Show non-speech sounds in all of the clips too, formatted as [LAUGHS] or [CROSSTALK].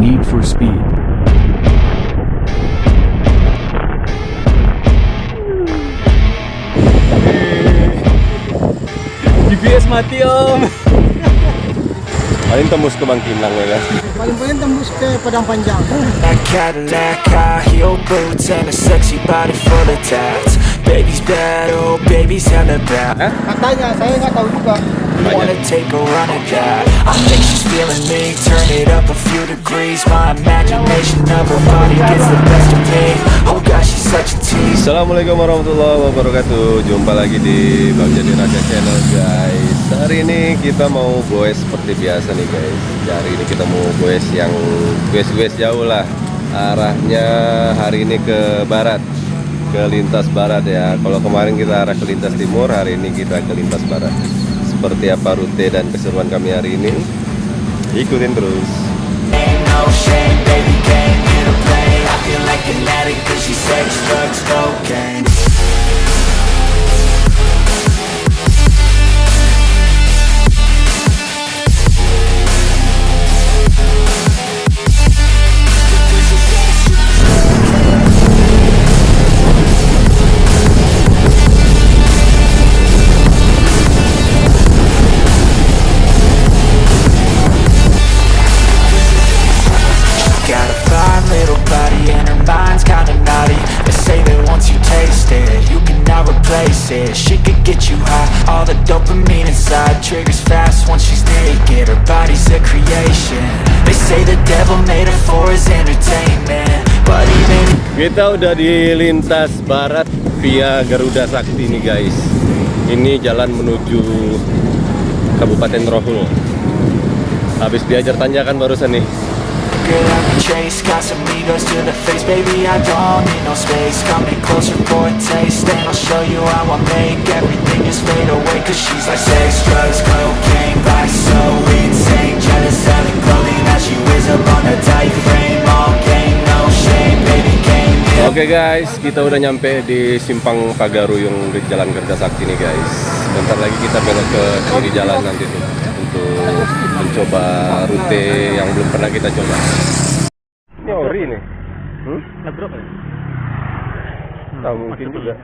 Need for Speed. GPS mati om Paling tembus ke Bangkinang ya Paling-paling tembus ke Padang Panjang. That Cadillac, high heel boots, and a sexy body full of tats. Baby's bad, oh baby's hella bad. Katanya, saya nggak tahu juga. Wanna take a run at that? I think she's feeling me. Turn it up a few degrees. My imagination of her body gets the best of me. Oh gosh, she's such a tease. Assalamualaikum warahmatullahi wabarakatuh. Jumpa lagi di Bang Jadi Raja Channel guys. Hari ini kita mau goes seperti biasa nih guys. Hari ini kita mau goes yang goes-goes jauh lah. Arahnya hari ini ke barat Ke lintas barat ya. Kalau kemarin kita arah ke lintas timur Hari ini kita ke lintas barat. Seperti apa rute dan keseruan kami hari ini? Ikutin terus No shame, baby came here to play. I feel like an addict 'cause she sex, drugs, cocaine. Creation. They say the devil made her for his entertainment But even Kita udah di lintas barat via Garuda Sakti nih guys. Ini jalan menuju Kabupaten Rohul. Habis diajar tanjakan barusan nih. Girl I can chase Got some egos to the face, baby I don't need no space. Coming closer for a taste And I'll show you how I make everything just fade away Cause she's like sex, drugs, cocaine Oke guys, kita udah nyampe di Simpang Pagaruyung di Jalan Kerja Sakti nih guys. Bentar lagi kita belok ke kiri jalan nanti tuh untuk mencoba rute yang belum pernah kita coba. Ini ori nih. Hmm? Nabrak ya? Tahu mungkin juga.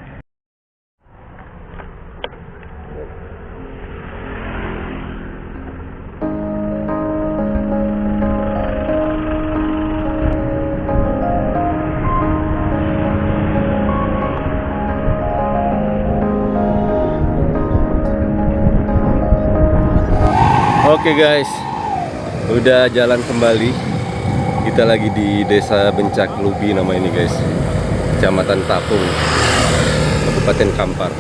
Oke guys, udah jalan kembali. Kita lagi di Desa Bencak Lubi nama ini guys, Kecamatan Tapung, Kabupaten Kampar.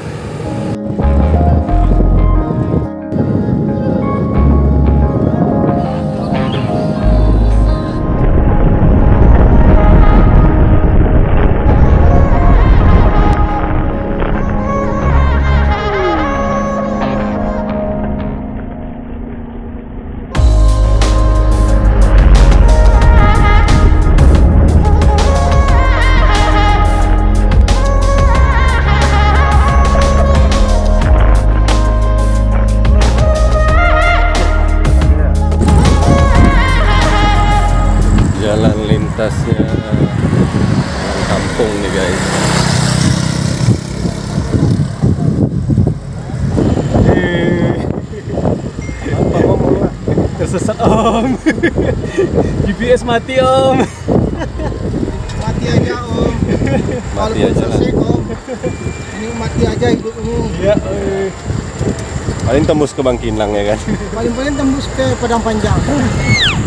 Tersesat om [LAUGHS] GPS mati om Mati aja om. Mati Walaupun aja lah. om. Ini mati aja hidupmu. Ya eh. Paling tembus ke Bangkinang ya kan. Paling-paling tembus ke Padang Panjang. [LAUGHS]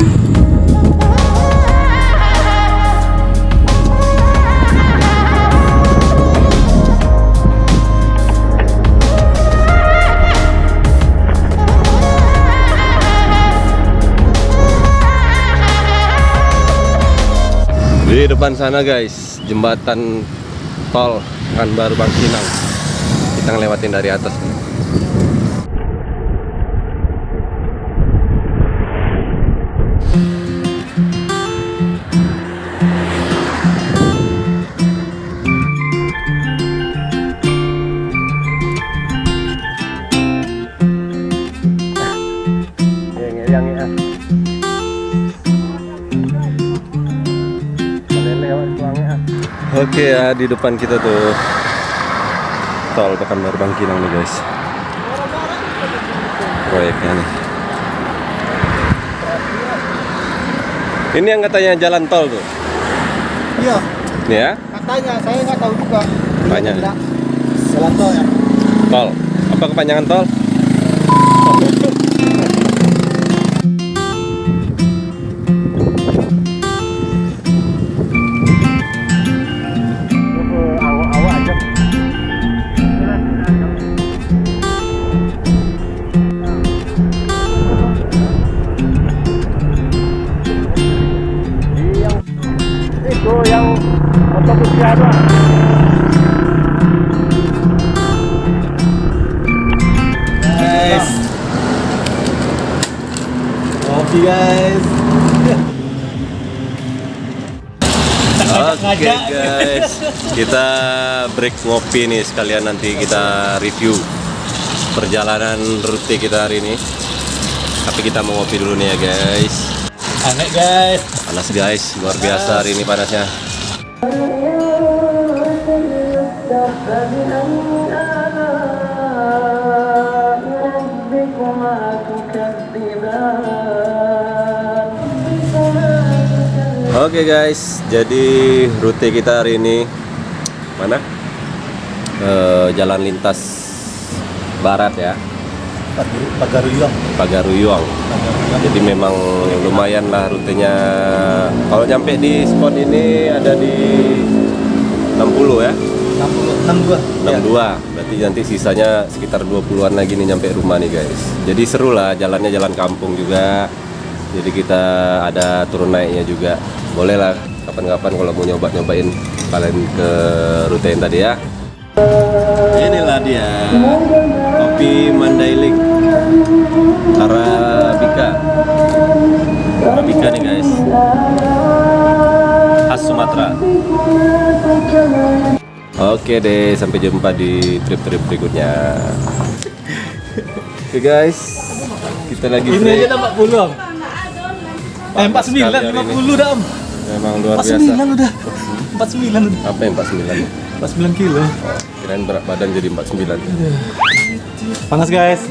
depan sana guys, jembatan tol kan baru Bangkinang. Kita ngelewatin dari atas Oke ya, di depan kita tuh tol Pekanbaru Bangkinang nih guys. Proyeknya nih. Ini yang katanya jalan tol tuh. Iya, ya, katanya saya nggak tahu juga. Tanya. Tidak. Jalan tol ya. tol. Apa kepanjangan tol? Oke guys, kita break ngopi nih sekalian nanti kita review perjalanan rute kita hari ini. Tapi kita mau ngopi dulu nih ya guys. Aneh guys. Panas guys, luar biasa hari ini panasnya. Oke guys, jadi rute kita hari ini mana? Eh, jalan lintas barat ya, Pagaruyong. Pagaruyuang. Jadi memang lumayan lah rutenya. Kalau nyampe di spot ini ada di 60 ya, 60 62. 62. Berarti nanti sisanya sekitar 20-an lagi nih nyampe rumah nih guys. Jadi seru lah, jalannya jalan kampung juga. Jadi kita ada turun naiknya juga. Boleh lah kapan-kapan kalau mau nyoba-nyobain kalian ke rute yang tadi ya. Inilah dia kopi Mandailing Arabica. Arabica nih guys. Khas Sumatera. Oke deh sampai jumpa di trip-trip berikutnya. Oke guys. Kita lagi Ini break. aja dah 40 Eh hari 49 ini. 50 dah Om. Memang luar biasa 49 udah. 49 udah. Apa yang 49? 49 kilo. Oh, kirain berat badan jadi 49 Panas guys.